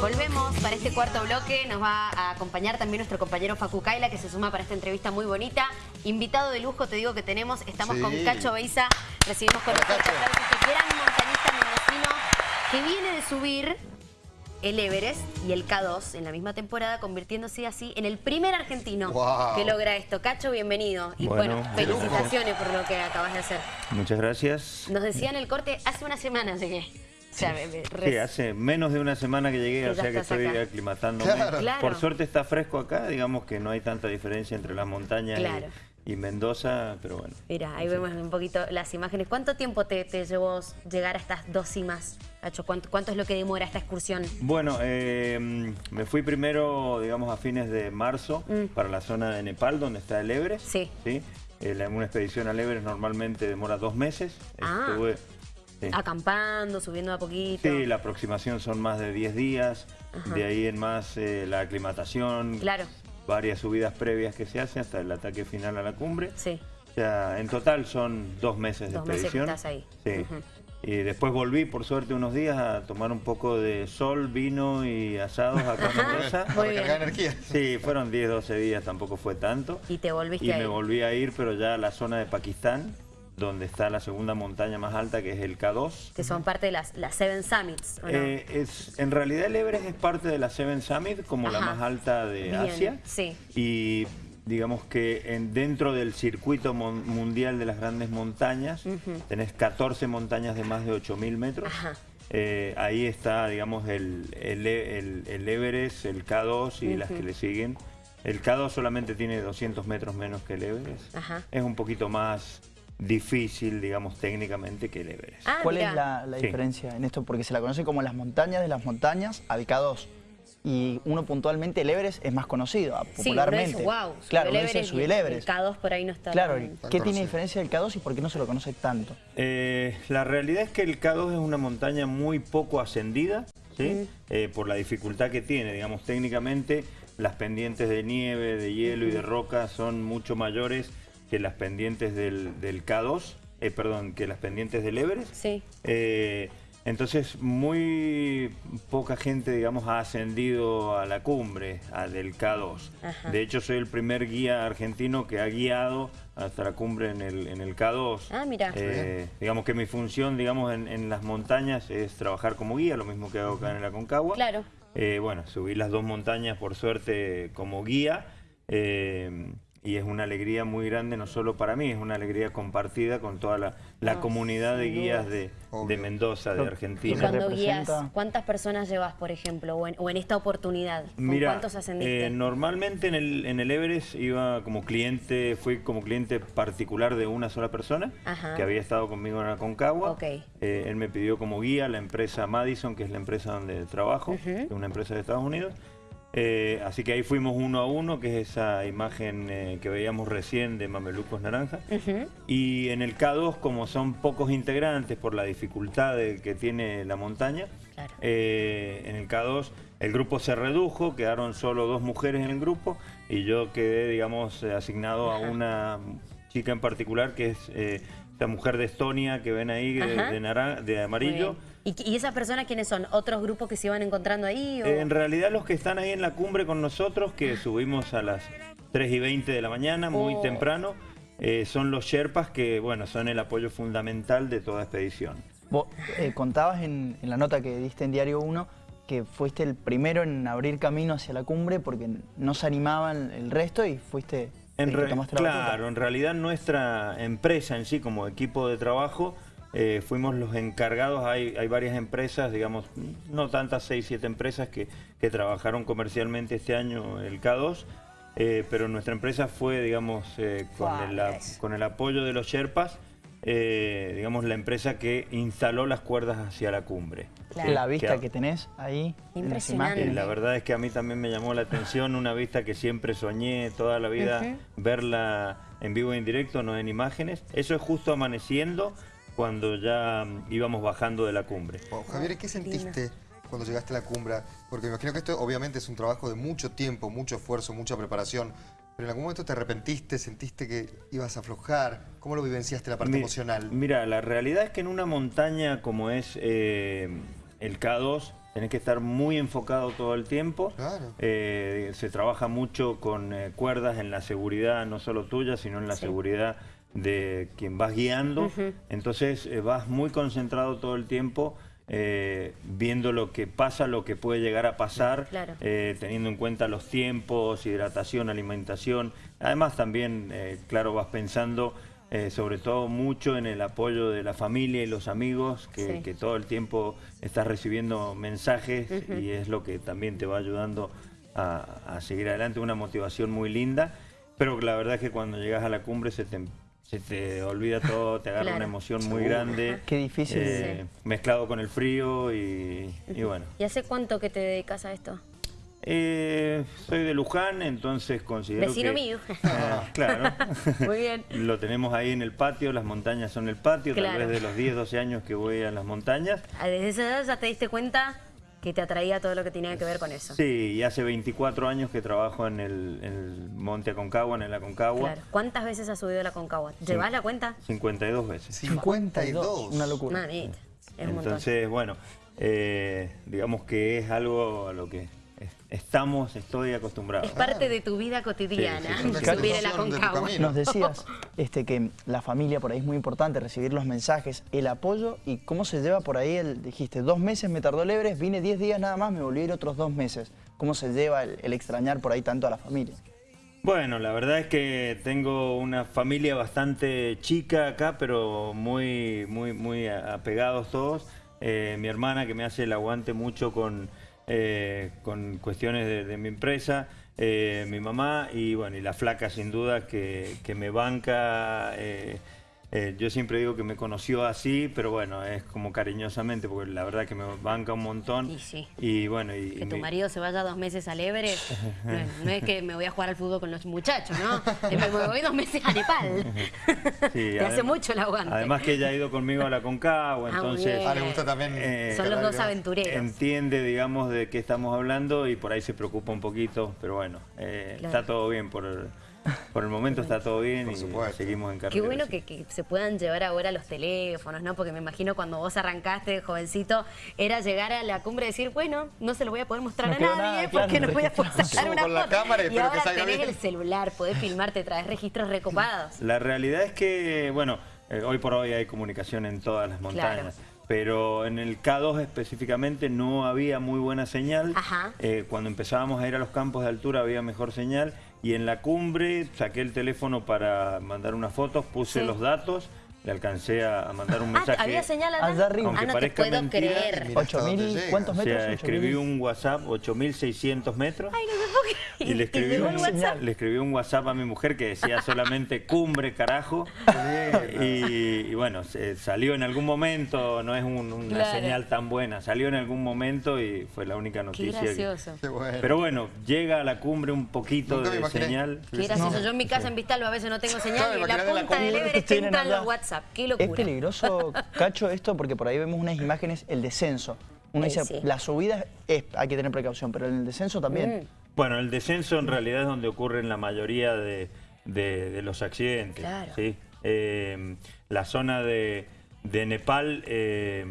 Volvemos para este cuarto bloque. Nos va a acompañar también nuestro compañero Facu Kaila, que se suma para esta entrevista muy bonita. Invitado de lujo, te digo que tenemos. Estamos Sí. con Cacho Beiza. Recibimos con nosotros Cacho. aplausos, este gran montañista mendocino que viene de subir el Everest y el K2 en la misma temporada, convirtiéndose así en el primer argentino Wow. que logra esto. Cacho, bienvenido. Y bueno, Bueno, felicitaciones por lo que acabas de hacer. Muchas gracias. Nos decía en el corte, hace una semana llegué. O sea, me- me- Sí, re- hace menos de una semana que llegué, o ya sea que estoy acá. aclimatándome. Claro. Claro. Por suerte está fresco acá, digamos que no hay tanta diferencia entre las montañas y- Claro. y, Mendoza, pero bueno. Mira, ahí vemos un poquito las imágenes. ¿Cuánto tiempo te, te llevó llegar a estas dos cimas, Cacho? ¿Cuánto, cuánto es lo que demora esta excursión? Bueno, eh, me fui primero, digamos, a fines de marzo Mm. para la zona de Nepal, donde está el Everest. Sí. ¿sí? Eh, una expedición al Everest normalmente demora dos meses. Ah. Estuve- sí. Acampando, subiendo a poquito. Sí, la aproximación son más de 10 días, Ajá. de ahí en más eh, la aclimatación, Claro, varias subidas previas que se hacen hasta el ataque final a la cumbre. sí. O sea, en total son dos meses de Dos meses que expedición. estás ahí. Sí. Y después volví, por suerte, unos días a tomar un poco de sol, vino y asados acá en Mendoza. Muy Para cargar energía. Sí, fueron 10, 12 días, tampoco fue tanto. Y te volviste Y me volví a ir, pero ya a la zona de Pakistán, donde está la segunda montaña más alta, que es el K2. Que son parte de las, las Seven Summits, ¿o no? Eh, es, en realidad el Everest es parte de la Seven Summit, como la más alta de Bien, Asia. sí. Y digamos que en, dentro del circuito mon- mundial de las grandes montañas, tenés 14 montañas de más de 8.000 metros. Ajá. Eh, ahí está, digamos, el, el, el- el Everest, el K2 y las que le siguen. El K2 solamente tiene 200 metros menos que el Everest. Ajá. Es un poquito más difícil, digamos, técnicamente que el Everest. Ah, ¿Cuál es la, la Sí. diferencia en esto? Porque se la conoce como las montañas de las montañas al K2. Y uno puntualmente, el Everest es más conocido, ah, Sí, uno popularmente. dice, wow, claro, el uno dice Everest subí y el Everest. El K2 por ahí no está Claro, tan- ¿qué Tan tiene conocido. diferencia del K2 y por qué no se lo conoce tanto? Eh, la realidad es que el K2 es una montaña muy poco ascendida, ¿sí? Eh, por la dificultad que tiene. Digamos, técnicamente las pendientes de nieve, de hielo y de roca son mucho mayores que las pendientes del, del K2, eh, perdón, que las pendientes del Everest. Sí. Eh, entonces, muy poca gente, digamos, ha ascendido a la cumbre a del K2. Ajá. De hecho, soy el primer guía argentino que ha guiado hasta la cumbre en el, en el K2. Ah, mira. Eh, digamos que mi función, digamos, en, en las montañas es trabajar como guía, lo mismo que hago acá en el Aconcagua. Claro. Eh, bueno, subí las dos montañas, por suerte, como guía. eh, y es una alegría muy grande, no solo para mí, es una alegría compartida con toda la, la No, comunidad de guías de, de. Mendoza, de Argentina. cuando guías, ¿cuántas personas llevas, por ejemplo, o en, o en esta oportunidad? ¿Con Mira, cuántos ascendiste? eh, normalmente en el, en el Everest iba como cliente, fui como cliente particular de una sola persona Ajá. que había estado conmigo en Aconcagua. Ok. Eh, él me pidió como guía la empresa Madison, que es la empresa donde trabajo, es una empresa de Estados Unidos. Eh, así que ahí fuimos uno a uno, que es esa imagen eh, que veíamos recién de Mamelucos Naranja. Y en el K2, como son pocos integrantes por la dificultad de- que tiene la montaña, Claro. eh, en el K2 el grupo se redujo, quedaron solo dos mujeres en el grupo y yo quedé, digamos, eh, asignado a una chica en particular que es eh, esta mujer de Estonia que ven ahí de, Ajá. de naran- de Muy amarillo. ¿Y, y esas personas quiénes son? ¿Otros grupos que se iban encontrando ahí? o- Eh, en realidad los que están ahí en la cumbre con nosotros, que subimos a las 3 y 20 de la mañana, muy Oh. temprano, eh, son los Sherpas que, bueno, son el apoyo fundamental de toda expedición. Vos eh, contabas en, en la nota que diste en Diario 1 que fuiste el primero en abrir camino hacia la cumbre porque no se animaban el resto y fuiste En el que tomaste la batuta. claro, en realidad nuestra empresa en sí, como equipo de trabajo, eh, fuimos los encargados. Hay, hay varias empresas, digamos, no tantas, seis, siete empresas que, que trabajaron comercialmente este año el K2, eh, pero nuestra empresa fue, digamos, eh, con, el, con el apoyo de los Sherpas, eh, digamos, la empresa que instaló las cuerdas hacia la cumbre. Claro. La vista Que- que tenés ahí Impresionante. Eh, imágenes. la verdad es que a mí también me llamó la atención una vista que siempre soñé toda la vida, verla en vivo y en directo, no en imágenes. Eso es justo amaneciendo cuando ya mm, íbamos bajando de la cumbre. Wow, Javier, ¿qué sentiste cuando llegaste a la cumbre? Porque me imagino que esto obviamente es un trabajo de mucho tiempo, mucho esfuerzo, mucha preparación. Pero en algún momento te arrepentiste, sentiste que ibas a aflojar. ¿Cómo lo vivenciaste la parte Mi- emocional? Mira, la realidad es que en una montaña como es eh, el K2, tenés que estar muy enfocado todo el tiempo. Claro. Eh, se trabaja mucho con eh, cuerdas en la seguridad, no solo tuya, sino en la Sí. seguridad de quien vas guiando. Entonces eh, vas muy concentrado todo el tiempo. Eh, viendo lo que pasa, lo que puede llegar a pasar, Claro. eh, teniendo en cuenta los tiempos, hidratación, alimentación. Además también, eh, claro, vas pensando sobre todo mucho en el apoyo de la familia y los amigos, que, Sí. que todo el tiempo estás recibiendo mensajes y es lo que también te va ayudando a, a seguir adelante, una motivación muy linda, pero la verdad es que cuando llegas a la cumbre se te, se te olvida todo, te agarra Claro. una emoción muy grande. Qué difícil. eh, Mezclado con el frío y, y bueno. ¿Y hace cuánto que te dedicas a esto? Eh, soy de Luján, entonces considero Vecino que... mío. Ah, claro. Muy bien. Lo tenemos ahí en el patio, las montañas son el patio, Claro. tal vez de los 10, 12 años que voy a las montañas. Ah, Desde esa edad ya te diste cuenta que te atraía todo lo que tenía que ver con eso. Sí, y hace 24 años que trabajo en el, en el Monte Aconcagua, en el Aconcagua. Claro. ¿Cuántas veces has subido la Concagua? ¿Llevas la cuenta? 52 veces. 52. Una locura. Mamita, es un montón. Entonces, bueno, eh, digamos que es algo a lo que estamos, estoy acostumbrado. Es parte de tu vida cotidiana, Sí, sí, sí. La de. Nos decías este, que la familia por ahí es muy importante, recibir los mensajes, el apoyo y cómo se lleva por ahí, el, dijiste, dos meses me tardó el Everest, vine 10 días nada más, me volví a ir otros dos meses. ¿Cómo se lleva el, el extrañar por ahí tanto a la familia? Bueno, la verdad es que tengo una familia bastante chica acá, pero muy, muy, muy apegados todos. Eh, mi hermana que me hace el aguante mucho con, eh, con cuestiones de, mi empresa, eh, mi mamá y bueno, y la flaca sin duda que, que me banca. eh, eh, yo siempre digo que me conoció así, pero bueno, es como cariñosamente, porque la verdad que me banca un montón. Y sí. Y bueno, y, Que y tu mi- marido se vaya dos meses al Everest, no, es- no es que me voy a jugar al fútbol con los muchachos, ¿no? Me voy dos meses a Nepal. Sí, Te hace mucho el aguante. Además que ella ha ido conmigo a la Concagua, Ah, entonces. Ah, le gusta también. Eh, Son los dos aventureros. entiende, digamos, de qué estamos hablando y por ahí se preocupa un poquito, pero bueno, eh, Claro. está todo bien por el, por el momento está todo bien Por y supuesto. seguimos en Qué carrera. bueno sí. que, que se puedan llevar ahora los teléfonos, ¿no? Porque me imagino cuando vos arrancaste, jovencito, era llegar a la cumbre y decir, bueno, no se lo voy a poder mostrar No a nadie nada, claro, porque no voy a poder sacar Subo una con la foto. cámara y y espero que ahora salga tenés bien. el celular, podés filmarte, traes registros recopados. La realidad es que, bueno, eh, hoy por hoy hay comunicación en todas las montañas. Pero en el K2 específicamente no había muy buena señal. Ajá. Eh, cuando empezábamos a ir a los campos de altura había mejor señal. Y en la cumbre saqué el teléfono para mandar unas fotos, puse Sí. los datos, le alcancé a, mandar un Ah, mensaje. había señal allá. Arriba. Ah, Aunque no te parezca puedo mentira, creer. Mira hasta dónde 8.000, llega. ¿cuántos O metros? sea, escribí 8.000. un WhatsApp, 8.600 metros. Ay, no Y le ¿Te escribí, llegó un, WhatsApp? le escribí un WhatsApp a mi mujer que decía solamente cumbre, carajo. Y, y bueno, se- salió en algún momento, no es un- una Claro. señal tan buena, salió en algún momento y fue la única Qué noticia. que- gracioso. Qué bueno. Pero bueno, llega a la cumbre un poquito Nunca de imaginé. señal. Qué gracioso. Yo en mi casa en Vistalba a veces no tengo señal Claro, y en la punta del Everest entran los WhatsApp. Qué Es locura. peligroso, Cacho, esto porque por ahí vemos unas imágenes, el descenso. Uno dice, sí. la subida es, hay que tener precaución, pero en el descenso también. Mm. Bueno, el descenso en realidad es donde ocurren la mayoría de, de- de los accidentes. Claro. ¿sí? Eh, la zona de, de Nepal, eh,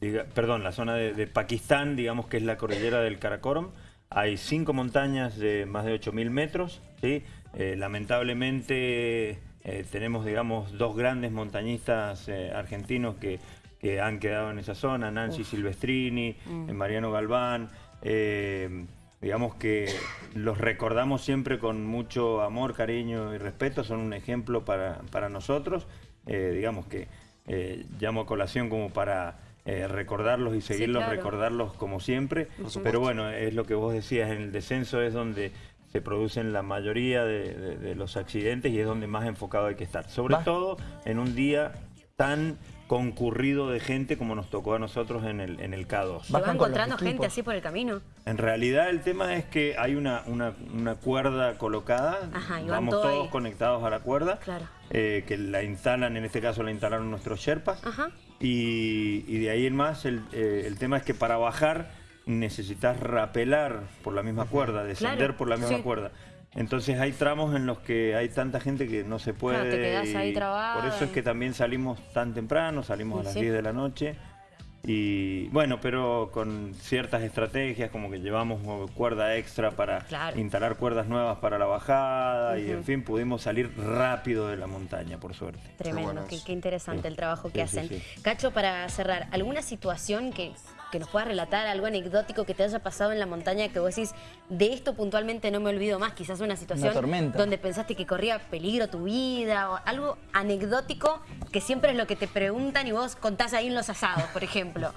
diga- perdón, la zona de, Pakistán, digamos que es la cordillera del Karakoram. Hay cinco montañas de más de 8.000 metros. ¿sí? Eh, lamentablemente tenemos, digamos, dos grandes montañistas argentinos que, que han quedado en esa zona, Nancy Silvestrini, eh, Mariano Galván. Digamos que los recordamos siempre con mucho amor, cariño y respeto, son un ejemplo para, para nosotros, eh, digamos que eh, llamo a colación como para eh, recordarlos y seguirlos, claro. recordarlos como siempre, pero bueno, es lo que vos decías, en el descenso es donde se producen la mayoría de, de- de los accidentes y es donde más enfocado hay que estar, sobre Va. todo en un día tan concurrido de gente como nos tocó a nosotros en el, en el K2. ¿Te vas Bajan con los encontrando gente así por el camino? En realidad el tema es que hay una, una, una cuerda colocada, Ajá, vamos todo todos ahí. conectados a la cuerda, Claro. eh, que la instalan, en este caso la instalaron nuestros Sherpas, Ajá. y, y de ahí en más el, eh, el tema es que para bajar necesitas rapelar por la misma cuerda, descender Claro, por la misma sí. cuerda. Entonces hay tramos en los que hay tanta gente que no se puede. Claro, te quedás ahí Por eso es que también salimos tan temprano, salimos a las sí. 10 de la noche. Y bueno, pero con ciertas estrategias, como que llevamos cuerda extra para Claro. instalar cuerdas nuevas para la bajada y en fin, pudimos salir rápido de la montaña, por suerte. Tremendo, qué, qué interesante Sí. el trabajo que Sí, sí, hacen. sí. Cacho, para cerrar, ¿alguna situación que, que nos puedas relatar, algo anecdótico que te haya pasado en la montaña que vos decís, de esto puntualmente no me olvido más? Quizás una situación donde pensaste que corría peligro tu vida o algo anecdótico que siempre es lo que te preguntan y vos contás ahí en los asados, por ejemplo.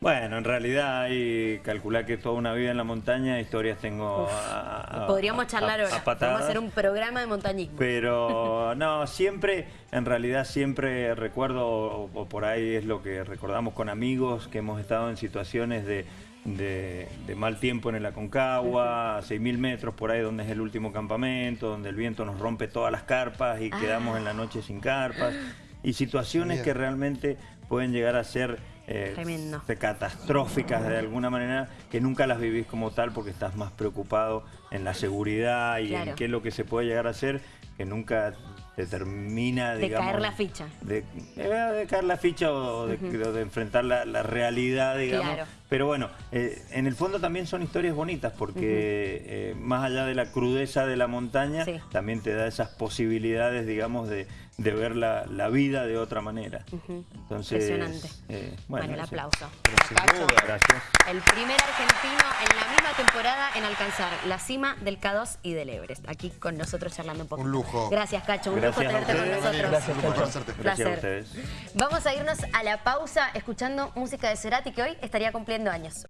Bueno, en realidad hay calcular que toda una vida en la montaña, historias tengo Uf, a- a- Podríamos a- charlar a- ahora. a Podemos patadas. hacer un programa de montañismo. Pero no, siempre, en realidad siempre recuerdo, o, o por ahí es lo que recordamos con amigos, que hemos estado en situaciones de, de- de mal tiempo en el Aconcagua, a 6.000 metros por ahí donde es el último campamento, donde el viento nos rompe todas las carpas y quedamos en la noche sin carpas. Y situaciones Bien. que realmente pueden llegar a ser eh, Tremendo. de catastróficas de alguna manera, que nunca las vivís como tal porque estás más preocupado en la seguridad y Claro. en qué es lo que se puede llegar a hacer, que nunca te termina, De digamos... caer la ficha. De, eh, de caer la ficha o de, o de enfrentar la, la realidad, digamos. Claro. Pero bueno, eh, en el fondo también son historias bonitas porque eh, más allá de la crudeza de la montaña, Sí. también te da esas posibilidades, digamos, de, de ver la, la vida de otra manera. Entonces, Impresionante. eh, Bueno, el aplauso. Cacho, duda. Gracias. El primer argentino en la misma temporada en alcanzar la cima del K2 y del Everest. Aquí con nosotros charlando un poco. Un lujo. Gracias, Cacho. Un Gracias lujo tenerte con ustedes. nosotros. Gracias, Un conocerte. Gracias a Placer. ustedes. Vamos a irnos a la pausa escuchando música de Cerati que hoy estaría cumpliendo años.